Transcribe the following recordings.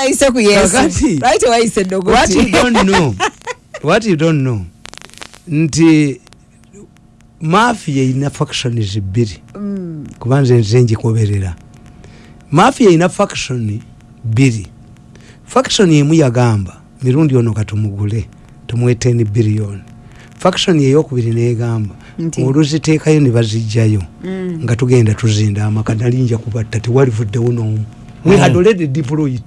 ayise ku yesu lwaki wayise what you edogoti don't know? What you don't know? Nti mafia ina factions bbiri Mm, kubanza nze njikoberera mafia ina faction bbiri faction emu yagamba mirundi ono katumugule tumuwe 10 billion faction eyokubiri negamba oluziteekayo ne bazijjayo mm. nga tugenda tuzinda amaka nalinja kubatta tewalivuddewo n'omu. We had already deployed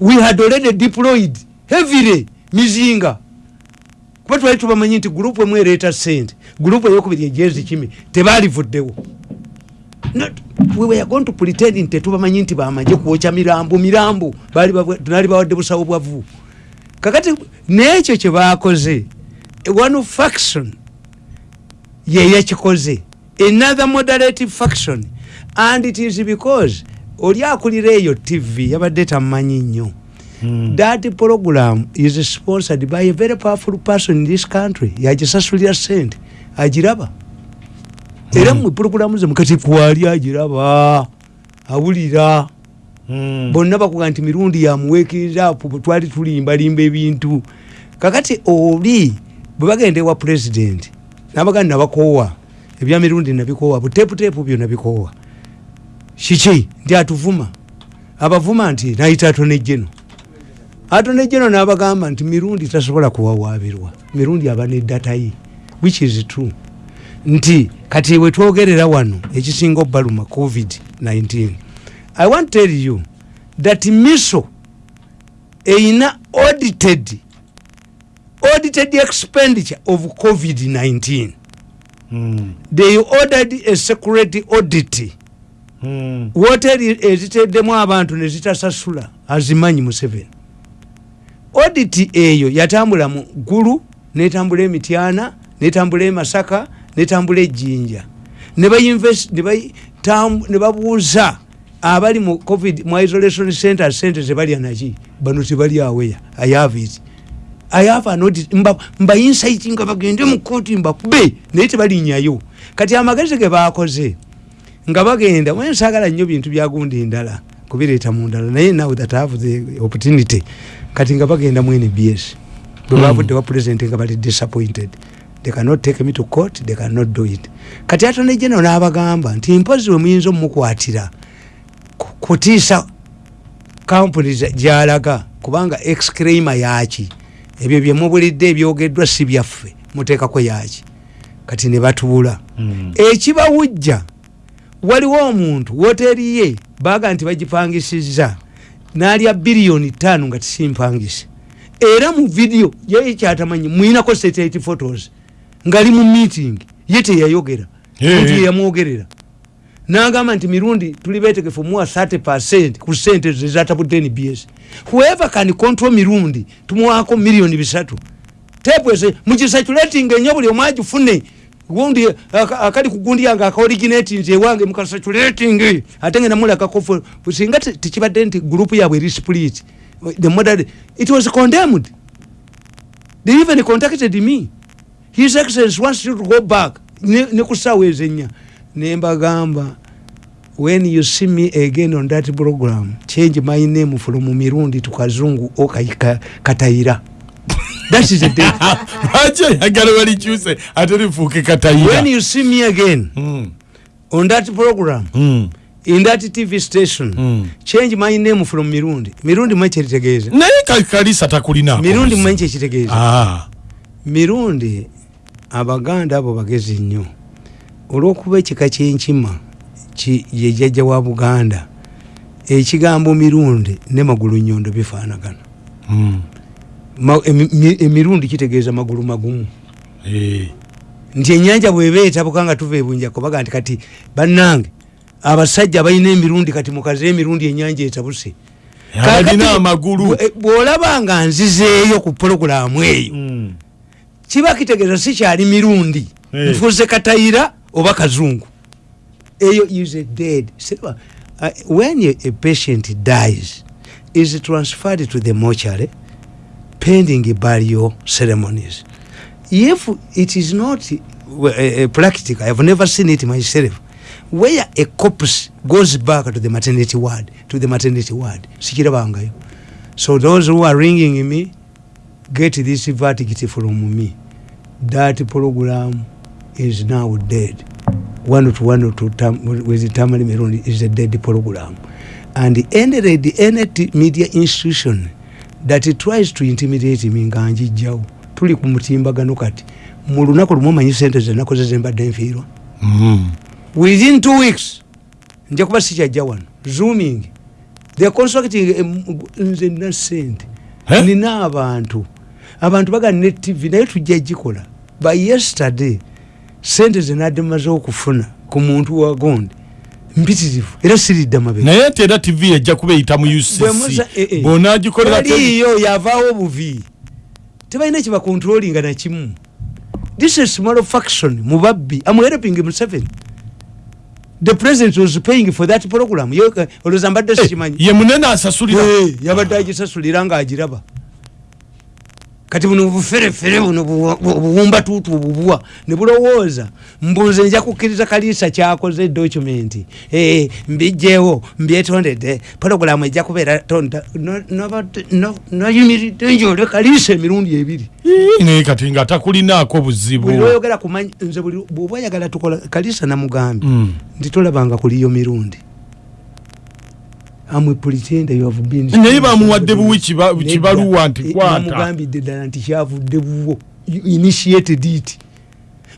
we had already deployed heavily mizinga. Kuba twali tubamanyi nti gurupu emu ereeta sente gurupu eyokubiri ejezi kimi tebalivuddewo Not- we were going to pretend nti tetubamanyi nti bamaje kwokya mirambo mirambo tunali bawadde busawo bwavu kakati n'ekyo kyebakoze one faction yeyakikoze another moderative faction and it is because oli akulira eyo tv yabadde tamumanyi nnyo. That program is sponsored by a very powerful person in this country yagisasulira sente agiraba. Era mwe programu ze mukati kwali agiraba awulira. Bonna bakuga nti mirundi yamuweekirira apo twali tulimbalimba ebintu. Kakati oli bwe bagenda ewa pulezidenti nabagandi nabakoowa ebya mirundi nabikoowa buteeputeepu byo nabikoowa kiki nti atuvuma. Abavuma nti nayita atonejjeno atonejjeno nabagamba nti mirundi tasobola kuwawaabirwa. Mirundi aba neddatayi which is true. Nti kati wetwogerera wano ekisinga obbaluma covid-19 i want tell you that miso eina audited audited expenditure of covid-19 they ordered a security audit woteri eziteddemu abantu nezitasasula azimanyi museveni. Audit eyo yatambula mu gulu netambula emityana netambula emasaka netambula ejjinja ne ne ne babuuza abali mu covid mu isolation center sente zebalya naki? Bano tebali aweya i have it. I have an audit mba, mba insight nga bagende mu kooti mbakube naye tebalinyayo. Kati amagezi ge bakoze nga bagenda mwensagala nnyo bintu byagundi ndala kubireeta mu ndala naye now that have the opportunity. Kati nga bagenda mu nbs bwe bavudde wa president nga bali disappointed. They cannot take me to court they cannot do it. Kati atone general n'abagamba nti mpozi we muyinza omukwatira ku- kutiisa kampuni gyalaga kubanga exclaima yaki ebyo byemubulidde ebyogeddwa si byaffe muteekako yaki kati ne batuula. Ekibawujja waliwo omuntu woteri ye baga nti bagipangisiza. N'alya biliyoni ttaano nga tisimpangise. Era mu vidiyo ye kyatamanyi mwinako satellite photos ngaali mu meeting ye teyayogera nti yeyamwogerera n'agamba nti mirundi tuli beetegefu muwa 30 percent ku sente zezatabudde nbs whoever can control mirundi tumuwaako miliyoni bisatu. Tepwese mukisaculating enyo buli omu agifune gundi aka- akali kugundi yange akaoriginatinze ewange mukasaculating ate nga namulakakofu singa te- tekibadde nti gurupu yabwe eri split the modern it was condemned. They even contacted me. His excellence wants you to go back. Ne ne ku ssaawa ezenya. Nembagamba when you see me again on that program change my name from mirundi to kazungu okaika lwaki ayagala balikyuse ate lifuuke when katayira you see me again Mm, on that program mm. in that tv station Mm. change my name from mirundi. Mirundi mmanyi kyekitegeeza naye ka- kalisa takulina. Mirundi mmanyi kyekitegeeza Ah, mirundi abaganda abo bagezi nnyo. Olwokuba ekika kyenkima ki- ye jjajja wa buganda ekigambo mirundi ne magulu nyondo bifaanagana emirundi kitegeeza magulu magumu eh. nti enyanja bweba etabuka nga tuva ebunja kubaga nti kati bannange abasajja balina emirundi kati mukaze emirundi enyanja etabuse bwe- bw'olaba nga nzizeeyo ku pologulaamu eyo Mm. kiba kitegeeza sikyali mirundi Eh. nfuuse katayira oba kazungu eyo is a dead uh, when a, a patient dies is transferred to the mortuary pending burial ceremonies. If it is not uh, practical i have never seen it myself where a corpse goes back to the maternity ward to the maternity ward so those who are ringing me get this verdict from me. That program is now dead. One to one to tam, with tamari merundi is a dead program. And any red any t- media institution that tries to intimidate me nga njijjawo tuli ku mutimbagano kati. Mu lunaku lumu omanyi sente zenakoze zembadde nfiirwa. Mm. within two weeks nja kuba sikyajja wano zooming. The constructing em, nze nina sente. Eh? nina abantu. Abantu bagana ne tv naye tujja gikola. By yesterday sente zenadde maze okufuna ku muntu wa gondi mpitirivu. Era siridda mabega naye nti era tv ejja kuba eyita mu ucc eh, eh. bwonagikolera waliyo yavaawo obuvi tebalina kyebakontrolinga nakimu this is small faction mubabbi am helping museveni the president was paying for that program. Eh, olowooza mbadde sikimanyi. ye munene asasulira. Yabadde agisasulira ngaagiraba kati buno buferefere buno buwa- bu- buwumbatuutu obubuwa ne bulowooza mbuze nja kukkiriza kaliisa kyakoze documenti Eh, mbijjeewo mbyetondedde pologulamu ejja kubeera tonda noyimiridde njole kaliisa emirundi ebiri. Naye kati nga takulinaako buzibu. Buli lwoyogera kumanyi nze buli bwoba oyagala tukola kaliisa namugambye Mm. nti tolabanga kuliyo mirundi amwe pretend you have been naye bamuwadde buwi kiba- kibaluwa nti Eh, kwata namugambidde ddala nti kyavudde buwo. You initiated it.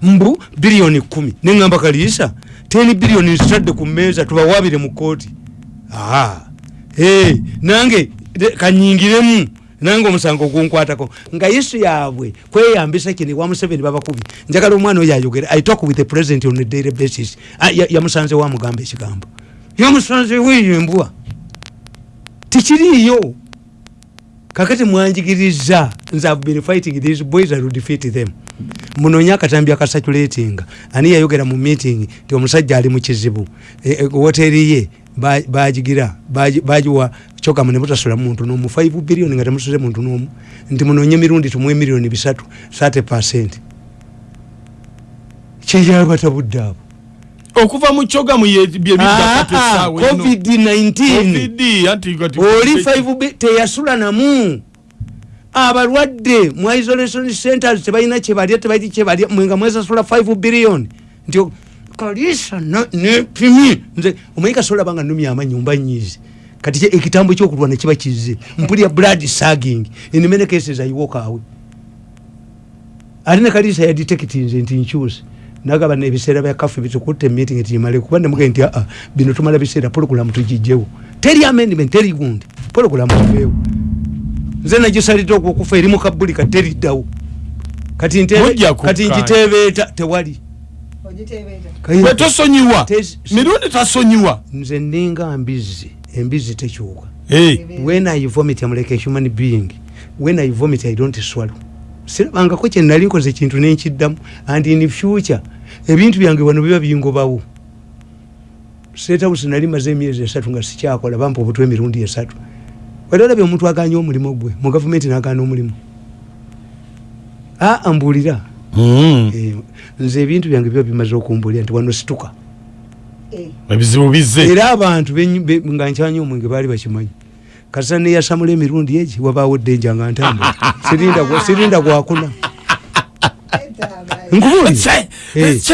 Mbu biliyoni kumi neŋŋamba kaliisa teni biliyoni zitadde ku mmeeza tubawabire mu kooti aa hey, nange kanyingiremu. Nange omusango gunkwatako nga isu yaabwe kweyambisa kini wa museveni babakubi. Njagala omwana oyo ayogere. I talk with the president on a daily basis. Ah, ya- yamusanze wamugamba ekigambo. Yamusanze weyembwa tikiriiyo kakati mwanjigiriza have been fighting these boys will defeat them. Munonye akatambi akasatulatinga. Ani yayogera mu meeting ti omusajja ali mu kizibu. E- e, woteri ye ba- bagigira bagi- bagiwa kyogamu ne mutasula muntu nomu 5 billion nga temusule muntu nomu. Nti munonye mirundi tumuwe miliyoni bisatu 30 percent. Kyeyabatabudde abo okuva mu eno. covid-19 Covid, anti kati- oli 5 teyasula namu. Abalwadde mu isolation centers tebalina kyebalya tebalina kyebalya mwenga mwesasula 5 billion. Nti kalisa nepimi. Nze omanyi kasola banga numya amanyumba nyizi kati ekitambo ekyokulwana kiba kize mpulya blood sagging. In many cases ayiwokawe ate ne kalisa yadetectinze nti nkyuse nagaba nebiseera bya kafe bitukutte meeting tiyimale kuba nemuge nti aa bino tumala biseera pologulamu tugijjewo teri amendment teri gundi. Pologulamu tuveewo nze nagisalidde okwokufa eri mukabulika teriddawo kati kati nkitebeeta tewali. Bwe tosonyiwa? Tes- mirundi tasonyiwa? Nze ninga mbizi embizi tekyuka. Eh, when i vomit am like a human being. When i vomit i don't swallow. Sirabangako kyenali nkoze ekintu nenkiddamu and in future ebintu byange wano biba bingobawo. Setawusi nali maze emyezi esatu nga sikyakola bampa obutwa emirundi esatu. Wali olabye omuntu aganya omulimu gwe mu gavumenti nagana omulimu? Aa mbuulira mm, Eh, nze ebintu byange biba bimaze okumbulira nti wano situka. Ebizibu bize era abantu nga nkyanya omwenge baali bakimanyi. Kasa neyasamula emirundi egi wabaawo ddenja nga ntambula. Sirinda gwakuna nkubuli Che,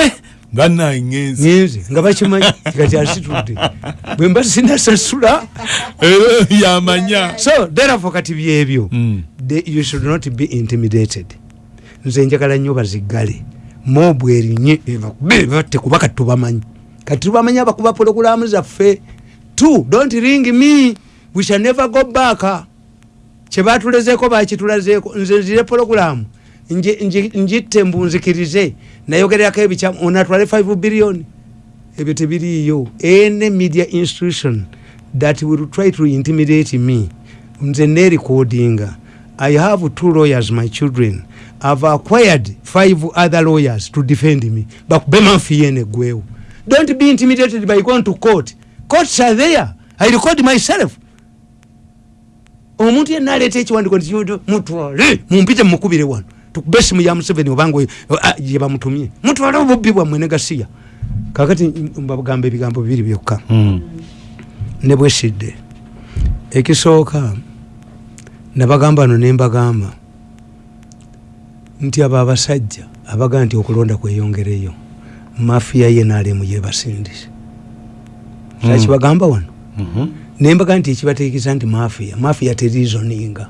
Eh. nga nangenzi ngenze nga bakimanyi kati asitudde bwe mba sinasasula era yamanya. So therefore kati byebyo Mm. You should not be intimidated. Nze njagala nnyo bazigale. Mobu erinye ebakube batte kuba kati tubamanyi kati tubamanyi abakuba pologulamu zaffe. Two don't ring me. We shall never go back. Kyebatulezeko bakitulazeeko nze nzire nji- njitte mbunzikirize nayogererako ebikyamu onatwale 5 billion. Ebyo tebiriiyo. Any media institution that will try to intimidate me. Nze nerecordinga. I have two lawyers my children. Have acquired five other lawyers to defend me. Bakube manfiyene eggwewo don't be intimidated by going to court. Courts are there. I record myself. Omuntu yenna aleeta ekiwandiko nti mutwale mumpite mukubire wano tukube esimu ya museveni obanga ah, gye bamutumye. Mutwale obubbi bwammwe ne gasiya kakati mbagamba ebigambo bibiri byokka. Mm. ne bwesidde ekisooka nabagamba no nembagamba nti abo abasajja abagaa nti okulonda kweyongereyo mafiya ye nalemu yebasindise sakibagamba wano? Mhm. nembaga nti ekibateekesa nti mafiya mafiya terizoninga.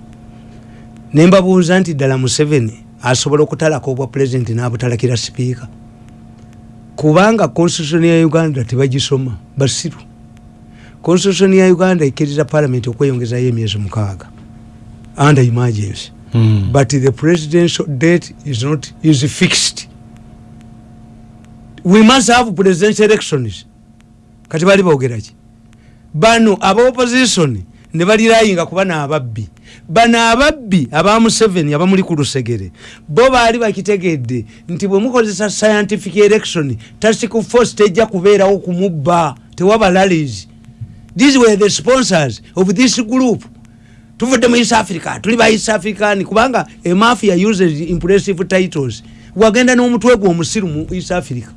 Nembabuuza nti ddala museveni asobola okutalako obwa pulezidenti n'abutalakira sipiika. Kubanga constitution ya uganda tebagisoma basiru. Constitution ya uganda ekkiriza palamenti okweyongezayo emyezi mukaaga under emergency. Mm. but the presidential date is not is fixed. We must have presidential elections. Kati bali bogeraki bano aba opposition ne balirayinga kuba naababbi bano ababbi aba museveni abamuli ku lusegere bo baali bakitegedde nti bwe mukozesa scientific election task force tejja kubeerawo kumubba tewaba lalies these were the sponsors of this group. Tuvudde mu east africa tuli ba east african kubanga emafia uses impressive titles. Wagenda n'omutwe gwe omusiru mu east africa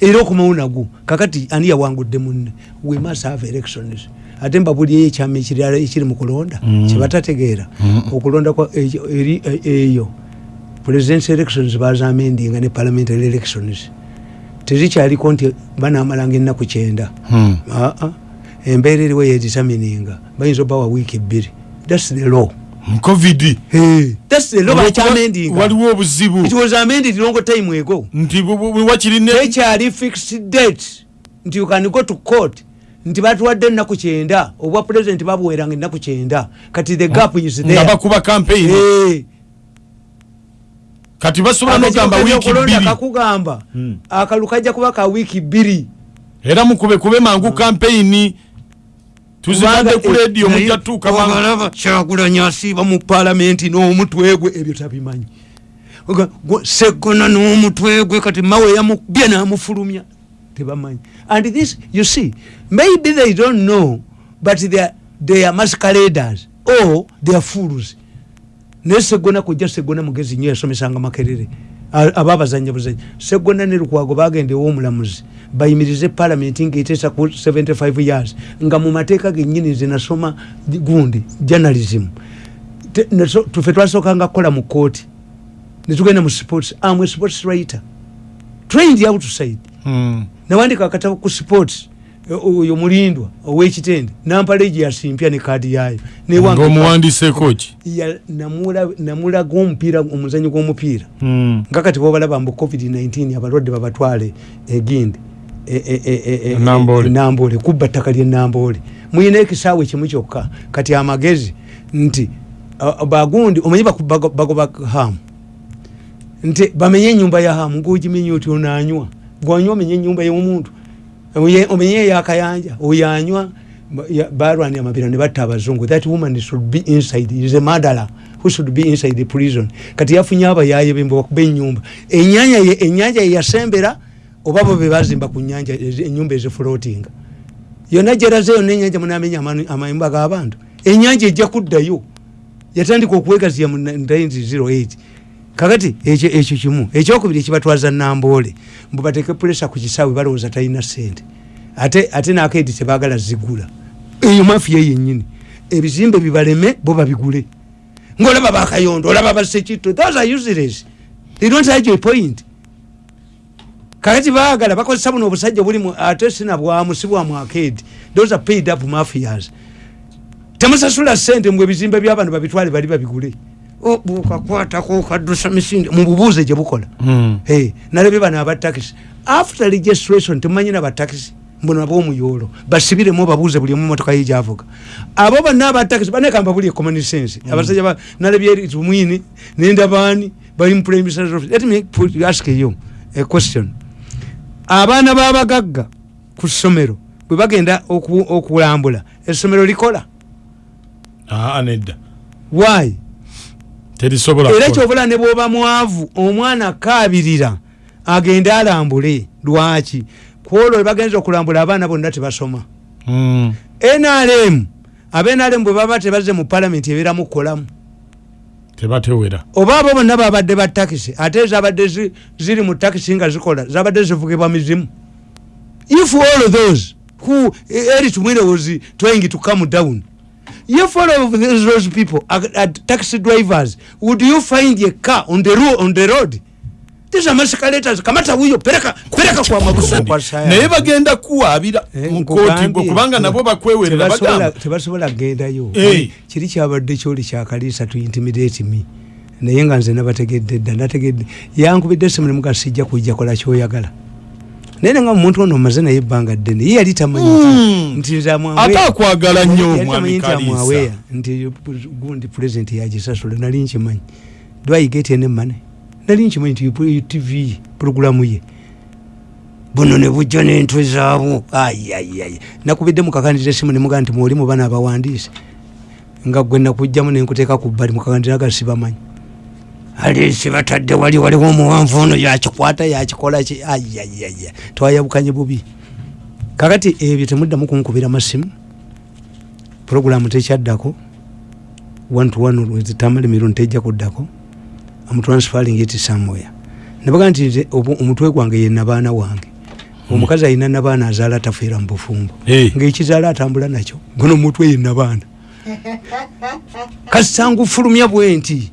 era okumawo nagwo kakati ani yawangudde munne? We must have elections ate mbabuliyo ekyama ekirala ekiri mu kulonda Mm. kyebatategeera Mm. okulonda kwa ekyo- eri e- eyo. Presidential elections bazamendinga ne parliamentary elections. Tezikyaliko nti banamalanga ennaku kyenda. Mm. aa embeera eriwo yeditamininga bayinza obawa wiiki bbiri. Thats the law. Covid. Thats the law. Bakyamendinga waliwo obuzibu. It was amended long time ago. Nti wakirine tekyali fixed date. Nti you can go to court nti batuwadde ennaku kyenda obwa president babuweranga ennaku kyenda. Kati the gap is there. bakuba campaign. Eh, kati basobola nogamba wiiki k'ebyokulonda bbiri. kakugamba Mm. akalu kajja kuba ka wiiki bbiri. Era mukube kube mangu campaign. Tuzibadde ku leediyo mujja tuuka mangu obalaba kyagulanya asiiba mu palamenti n'omutwe gwe ebyo tabimanyi. Segona n'omutwe gwe kati mawe yamubye n'amufulumya tebamanyi and this you see maybe they don't know but they are, they are mascaladers or they are fools. Naye segona kujja segona mugezi nyo yasomesanga makerere. A- ababazanya buzanya segona ne lukwago bagenda ew'omulamuzi bayimirize palamenti ngaeteesa ku 75 years. Nga mu mateeka genyini zinasoma gundi journalism. Te- naso- tufe twasookanga kukola mu kooti netugenda mu sports. Am a sports writer. Trained outside. Nawandika akatabo ku sports eh, oyo mulindwa owekitende nampaleegi yasimpya ne kaadi yaayo. Newange- ngaomuwandiseeko ki ya- namula- namulaga omupiira omuzanyo gw'omupiira. Mm. nga kati bobalaba mbu covid-19 abalwadde babatwale egindi e- e- e- e- e- Namboole. kubba ttaka ly'enamboole muyina ekisaawe kimu kyokka kati amagezi nti bagundi omanyi bagoba hamu nti bamenye enyumba ya hamu ngaogimenya oti onaanywa gwanywa omenye enyumba y'omuntu. Omenye eyakayanja oyanywa balwanira amabira ne batta abazungu. That woman should be inside is a murderer who should be inside the prison. Kati yafunye abayaye bembe bakuba enyumba enyanja ye enyanja ye yasembera oba bo be bazimba ku nyanja enyumba ezifloatinga yonna gyeraze yonna enyanja munamenya amayumba g'abantu. Enyanja ejja kuddayo. Yatandika okuwegaziya mu 1908 kakati ekyo ekyo kimu. Ekyokubiri ekibatwaza namboole mbu bateeke puresa ku kisaawe balowooza talina sente ate ate nakaedi tebagala zigula. Eyo mafiya yennyini. Ebizimbe bibaleme bo babigule. Ngaolaba bakayondo olaba basekitto those are useless. They don't have a point. Kakati baagala bakozesa buno obusajja buli mu- ate sinabwamu si bwamu akedi those are paid up mafias. Temusasula sente mbwe ebizimbe by'abantu babitwale bali babigule Oh, bukakwatako kaddusa misinde. Mububuuze gye bukola. Mm. Hey, nalabye bano abatakisi after registration temumanyina batakisi mbuno ab'omuyolo basibiremu babuuze buli omu motoka ye gyavuga. Abo bonna abatakisi banekamba buli common sense. Abasajja ba- nalabye tumwini nendabaani bali mu prime minister's office. Let me put, ask you a question. Abaana b'abagagga ku ssomero bwe bagenda oku- okulambula essomero likola? Aa nedda why era kyobula ne bwoba mwavu omwana akaabirira agende alambule. Lwaki? Kwolwo bagenza okulambula abaana bonna tebasoma. Nrm abenrm bwe baba tebazze mu palamenti ebeeramu kukolamu tebatewera. Oba abo bonna babadde ba takisi ate zabadde zi- ziri mu takisi nga zikola zabadde zivugibwa mizimu. If all of those who Eric Mwine was trying to come down if all of those, people are, are taxi drivers. Would you find a car on the road on the road? These are mascalators kamata huyo pereka pereka kwa mabusa kwa saya naye bagenda kuwaabira Eh, mu kooti nkugambye, gwe kubanga nabo bakwewerera tebasobola- bagamba. tebasobola kgendayo Eh. kiri kyabadde kyoli kyakaliisa to intimidate me. Naye nga nze nabategedde dda nategedde yankubidde simu nemuga sijja kujja kola kyoyagala naye nenga omuntu ono omaze naye ebbanga ddene ye yali tamanyi Mm. nti nze ate akwagala nnyo yali omwami tamanyi nti gundi pulezidenti yagisasula nali nkimanyi. Dwayigete ne mane nali nkimanyi nti yu- tv puroguramu ye. Buno ne bujja n'entwe zaabwo ayayay nakubidde mukakandiza esimu nemugaa nti mwoli mu bana abawandiise. Nga gwe nakugjamu nenkuteeka ku bbali mukakandira ga sibamanyi alesi batadde wali waliwo omuwanvu ono yakikwata yakikola ki? Ayayaya twayabukanye bubi. Kakati ebyo temuddamu kunkubira masimu. Puroguramu tekyaddako. One to one with tamale mirundi tejja kuddako. Amutransferring it somewhere. Nabaga nti omutwe gwange ye nabaana wange. Omukazi alina nabaana azaala tafiira mu bufumbo. Ngaekizaala atambula nakyo gono omutwe ye nabaana. Kasitangufulumya bwe nti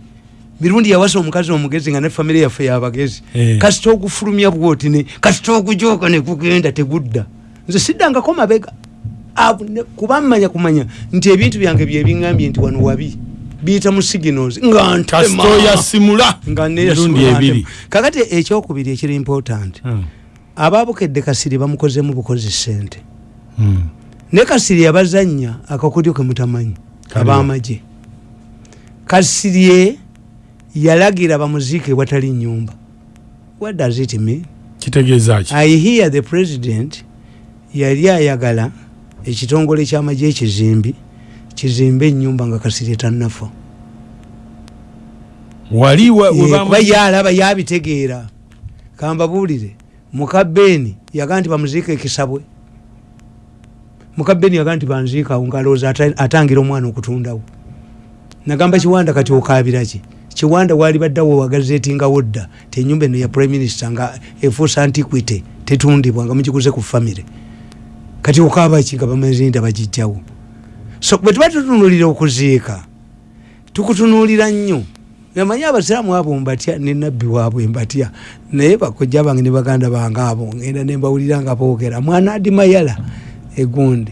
mirundi yawasa omukazi omugezi nga ne famire yaffe yabagezi Eh. kasita ogufulumya bwoti kasita ogujooka nekugenda tegudda nze siddangako mabega kuba mmanya kumanya nti ebintu byange byebiŋambye nti wano wabi biyita mu signals nga ntema. kasito yasimula nga mirundi neyasimula ebiri ntema. kakati ekyokubiri ekiri important Hmm. ababukedde kasiri bamukozemu bukozi sente Hmm. ne kasiri yabazanya akakodyo kemutamanyi Kaliwa. abamagye kasirye yalagira bamuziike watali nyumba. What does it mean? Kitegeeza ki? I hear the president yali ayagala ekitongole kyamagye ekizimbi kizimbe enyumba nga kasirye tannafa Eh, bamu- kuba yalaba yabitegeera. Kambabuulire mukabeeni yaga nti bamuziika ekisabwe. Mukabeeni yaga nti banziikawo ngalowooza ata- atangira omwana okutundawo nagamba kiwanda kati okabiraki kiwanda wali baddawo wagazetingawo dda ti enyumba eno ya prime minister nga efuusa antiquity tetundibwa nga mugikuze ku famire kati okabaki nga bamazinda bagijjawo? So bwe tuba tutunulira okuziika tukutunuulira nnyo. Namanyi abasiraamu abo mbatya ne nabbi waabwe mbatya naye bakojja bange ne baganda bange abo ngenda nembawulira nga boogera. Mwana adi mayala egundi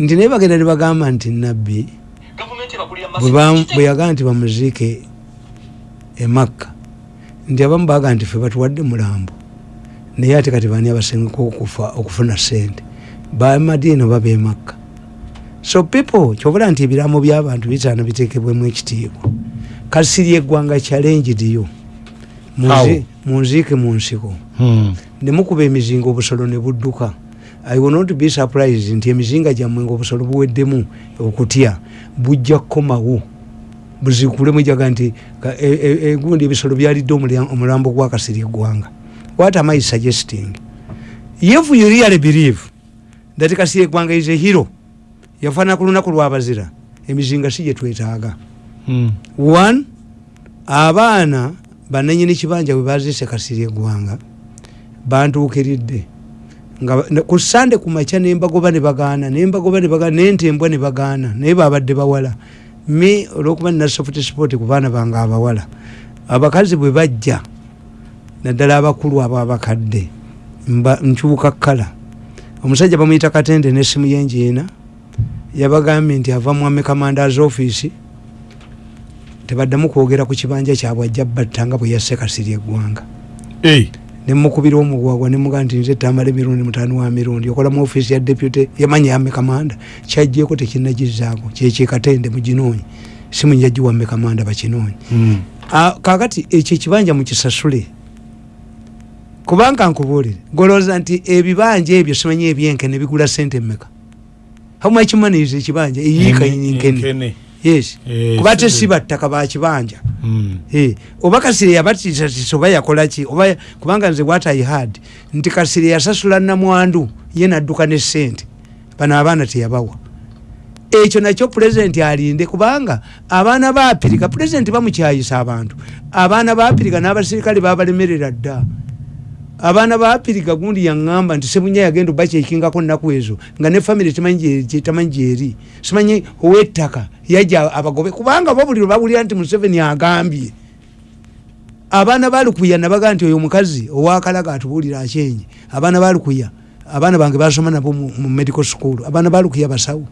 nti naye bagenda ne bagamba nti nabbi bwe yagaa nti bamuziike emakka nti abamu bagaa nti fe batuwadde mulambo. Naye ate kati bani abasengeka okufa okufuna sente bamadiini oba bemakka so people kyobula nti ebiraamo by'abantu bisaana biteekebwemu ekitiibwa. Kasiri eggwanga challengedyo How? munziike mu nsiko. Hmm. nemukuba emizinga obusolo ne budduka. I will not be surprised nti emizinga gyammwe nga obusolo buweddemu okutya bujja kukomawo buzikule mwijaga nti ka- e- e- egundi ebisolo byalidde omulambo gwa kasiri eggwanga. What am i suggesting? If you really believe that kasiri eggwanga is a hero yafaana ku lunaku lwabazira emizinga si gyetwetaaga Hmm. one abaana bananyini kibanja bwe baziise kasiri eggwanga bantuukiridde. Nga ku sande ku makya nembagoba ne bagaana nembagoba ne bagaana nentembwa ne bagaana naye babadde bawala me olwokuba nina soft sport ku baana bange abawala abakazi bwe bajja naddala abakulu abo abakadde nkyuka kala omusajja bamuyita katende nesimu yenjiina yabagambye nti ava mu amekamandaz office tebaddamu kwogera ku kibanja kyabwe ajja batta nga bwe yasse kasiri eggwanga. Nemukubira omugwagwa nemuga nti nze tamala emirundi mutaano wa mirundi. Okola mu ofiisi ya deputy yamanya yame kamanda. Kyajjeko tekinagizaako kyekyekatende muginoonyi simu njagiwamme kamanda bakinoonyi Hmm. Kakati ekyo ekibanja mukisasule kubanga nkubuulire golooza nti ebibanja ebyo simanyi ebyenkene bigula sente mmeka? How much money is ekibanja? Eyiika nkene yes. Eh, kuba te si battaka bakibanja Hmm. Eh, oba kasire yabatiisatiisa oba yakolaki oba kubanga nze what i had nti kasire yasasula namwandu ye nadduka ne sente bano abaana teyabawa. Ekyo nakyo pulezidenti alinde kubanga abaana ba apirika pulezidenti bamukyayisa abantu. Abaana ba apirika n'abasirikale babalemerera dda abaana ba apirika gundi yaŋŋamba nti sebunya yagenda obakyekingako nnaku ezo nga ne famire tamanyi gyeri simanyi owettaka yajja abagobe. Kubanga babuliro bawulira nti museveni agambye. Abaana balukuya nabagaa nti oyo omukazi owakalaga atubuulira akyenye abaana balukuya abaana bange basoma nabo mu medical school. Abaana balukuya basawo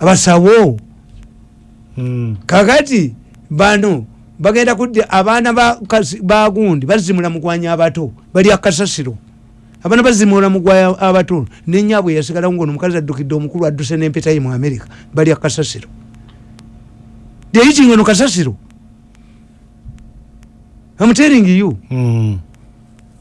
abasawo. Mm. kakati bano bagenda kudda abaana bagundi bazimula mugwanya abato bali akasasiro abaana bazimula mugwanya abato nenyabwe yasigalawo ngaono omukazi addukidde omukulu adduse nempetaye mu america bali akasasiro deyikingono kasasiro. Amutering you. Mm.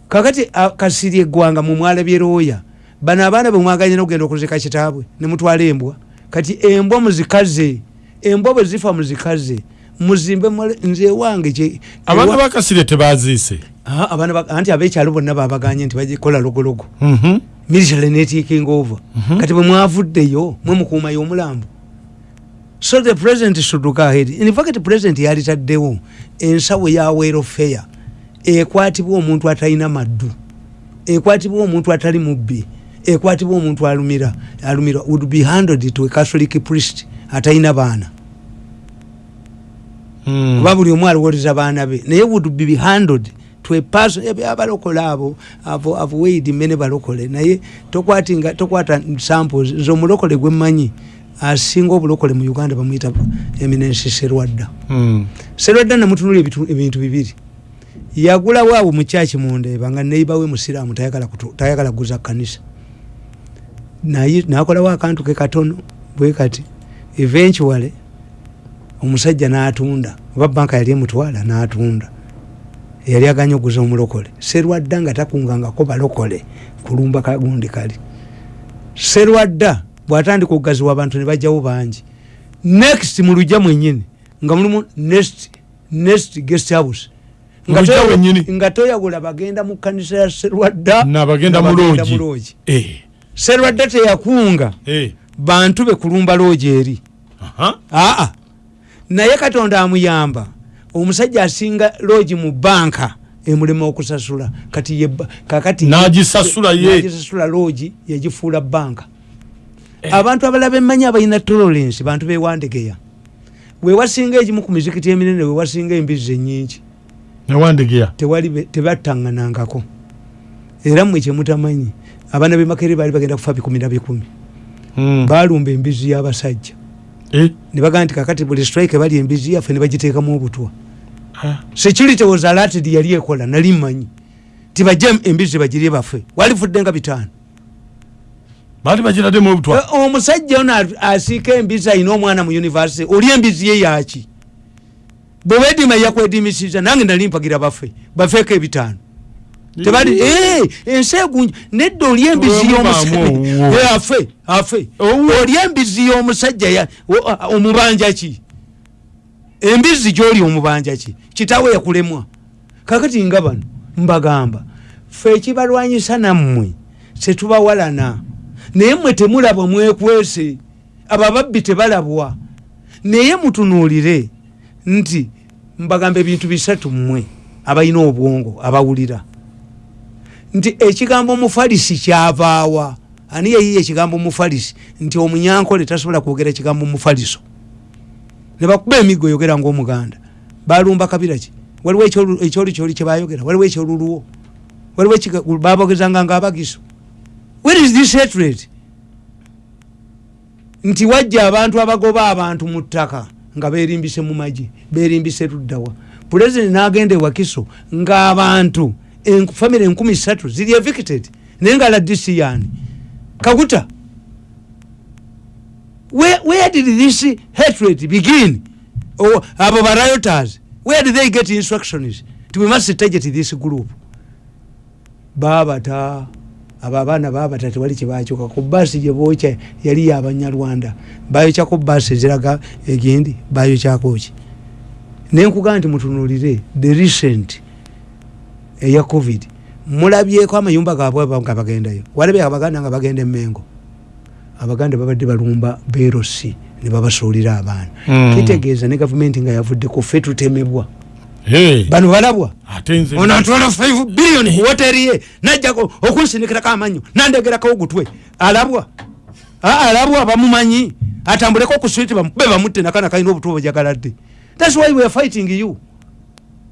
kakati a- kasirye eggwanga mumwala byeroya bano abaana bemwaganya nokugenda okuzika kitaabwe nemutwala embwa. Kati embwa muzikaze embwa bwe zifa muzikaze muzimbe nze ewange kye- abaana bakasire tebaziise. Ah, anti abekyalo bonna babaganye nti bagikola logologo. Mhm. military netaking over. Kati bwe mwavuddeyo mwe mukuumayo omulambo. So the president should go ahead. In fact president yalitaddewo ensawo ya welfare ekwatibwa omuntu atalina maddu. Ekwatibwa omuntu atali mubbi. Ekwatibwa omuntu alumira alumira would be handled to a catholic priest atalina baana Mm. oba buli omu alowoleza baana be. Naye would be handled to a person ebe abalokole abo avo avoid mene balokole. Naye tokwata samples nze omulokole gwemmanyi asinga obulokole mu uganda bamwita eminensi serwadda. Mm. serwadda namutunula ebintu bibiri. Yagulawo abo mukyaki mundeeba nga neibawe musiraamu tayagala kuguza kanisa. Nakolawo akantu ke katono bwe kati eventually omusajja n'atunda oba banka yali emutwala n'atunda yali aganya okuguza omulokole serwadda nga takungangako balokole kulumba kagundi kali serwadda bwatandika okugaziwa abantu ne bajjawo bangi next mu lujja mwenyini nga mulimu next next guest house Nga Lujja toya- mwennyini? nga toyagula bagenda mu kanisa ya serwadda nabagenda mu loogi Eh. serwadda teyakunga Eh. bantu be kulumba loogi eri Aha. aa naye katonda amuyamba. Omusajja asinga loogi mu banka emulema okusasula. Kati kakati N'agisasula loogi yagifuula banka. Abantu abalala bemmanyi abalina tolerance bantu bewandegeya wewasinga egimu ku mizikiti eminene wewasinga embizi enyingi newandegeya tebattaŋŋanangako. Era mmwe kyemutamanyi abaana bemakere baali bagenda kufa bikumi na bikumi. Mm. balumba embizi y'abasajja Eh. ne bagaa nti kakati buli strike bali embizi yaffe ne bagiteekamu obutwa. Security was alerted yali ekola nali mmanyi. Tibajje embizi bagirye baffe. Walifudde nga bitaano. Baali bagiraddemu obutwa? Eh, omusajja ono asiika embizi alina omwana mu univesity oli embizi ye yaki bwe wedima yakwedimisiza nange nali mpagira baffe bafeeko ebitaano tebali ensi egunja nedda oli embizi y'omusajja. afe afe. Oli embizi y'omusajja omubanja ki? Embizi gyoli omubanja ki? Kitawe yakulemwa. Kakati nga bano mbagamba fe ekibalwanyisa nammwe setubawalana. Naye mmwe temulaba mwekwese. Abo ababbi tebalabwa. Naye mutunuulire nti mbagamba ebintu bisatu mmwe abalina obwongo abawulira nti ekigambo mufalisi kyavaawa. Ani yeyiye ekigambo mufalisi nti omunyankole tasobola kwogera ekigambo mufaliso nebakuba emigo oyogera ngaomuganda balumba kabiraki waliwo ekyolu- ekyoli kyoli kyebayogera waliwo ekyoluluwo? Waliwo babogezanga nga abagiso where is this hatred? Nti wajja abantu abagoba abantu mu ttaka nga berimbise mu magi berimbise luddawa pulezidenti n'agenda ewakiso ng'abantu famire enkumi satu ziri evicted naye nga ladisiyani kaguta where, where did this hatred begin? Oh, abo barioters where did they get instructions we must target this group? Babata abo abaana babata tewali kyebakyuka ku baasi gyebokya yali yabanyarwanda bayokyako baasi eziraga egendi bayokyakoki naye nkugaa nti mutunulire the recent eya covid. Mulabyeko amayumba gabwe nga bagendayo. Walabye abaganda nga bagenda emengo abaganda babadde balumba berosi ne babasuulira abaana. Mm. kitegeeza ne gavumenti nga yavudde ku ffe tutemebwa. Bano balabwa? Ono atwala 5 billion ku woteri ye najjako okunsindikirako amanyo nandegerako ogutwe. Alabwa? Alabwa bamumanyi? Atambuleko ku switi be bamutte nakana kalina obutwe bwejagala dde thats why we are fighting you.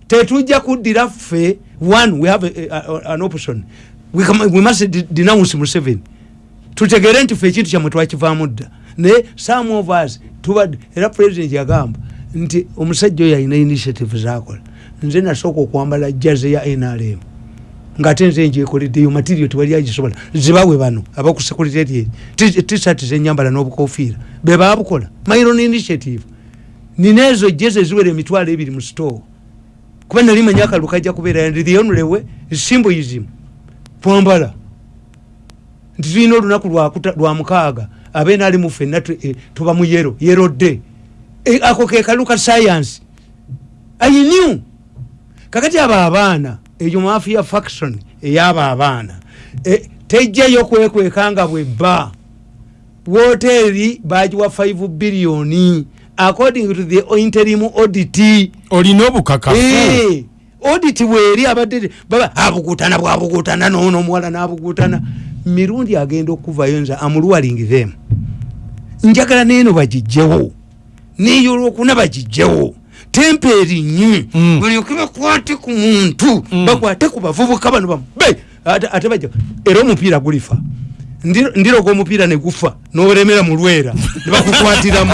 Tetujja kuddira ffe one we have a, a, a, an option. We, come, we must de- denounce museveni. Tutegere nti ffe ekintu kyammwe twakivaamu dda naye some of us tubadde era president yagamba nti omusajja oyo alina initiative zakola nze nasooka okwambala jaze ya nrm ngaate nze njekoleddeyo material tewali agisobola. Zibawe bano abaku security tisat zenyambala n'obukofiira be babukola my own initiative. Nina ezo jeze ziwera emitwalo ebiri mu store kuba nali manyi akalulu kajja kubeera ndi the is symbolism twambala nti tulina olunaku lwa mukaaga. Abeena ali mu ffenna eh, tuba mu yero yero dde Eh, ako ke kalu ka science. I knew. Kakati abo abaana eyo mafia faction eyabo abaana. Eh, tejjayo kwekwekanga bwe bba. Woteeri bagiwa 5 billioni according to the interim audit. Olina obukakafu Eh, audit bweri abadde baba abugutana bwabugutana nono omuwala nabugutana mirundi agenda okuvayo nze amulwaling them. Njagala neeno bagijjewo neyo olwokuna bagijjewo tempa erinye Mm. balyoke bakwate ku muntu Mm. bakwate ku bavubuka bano babe ate bajja era omupiira gulifa. Ndi- ndiroga omupiira ne gufa n'olemera mu lwera. Ne bakukwatiramu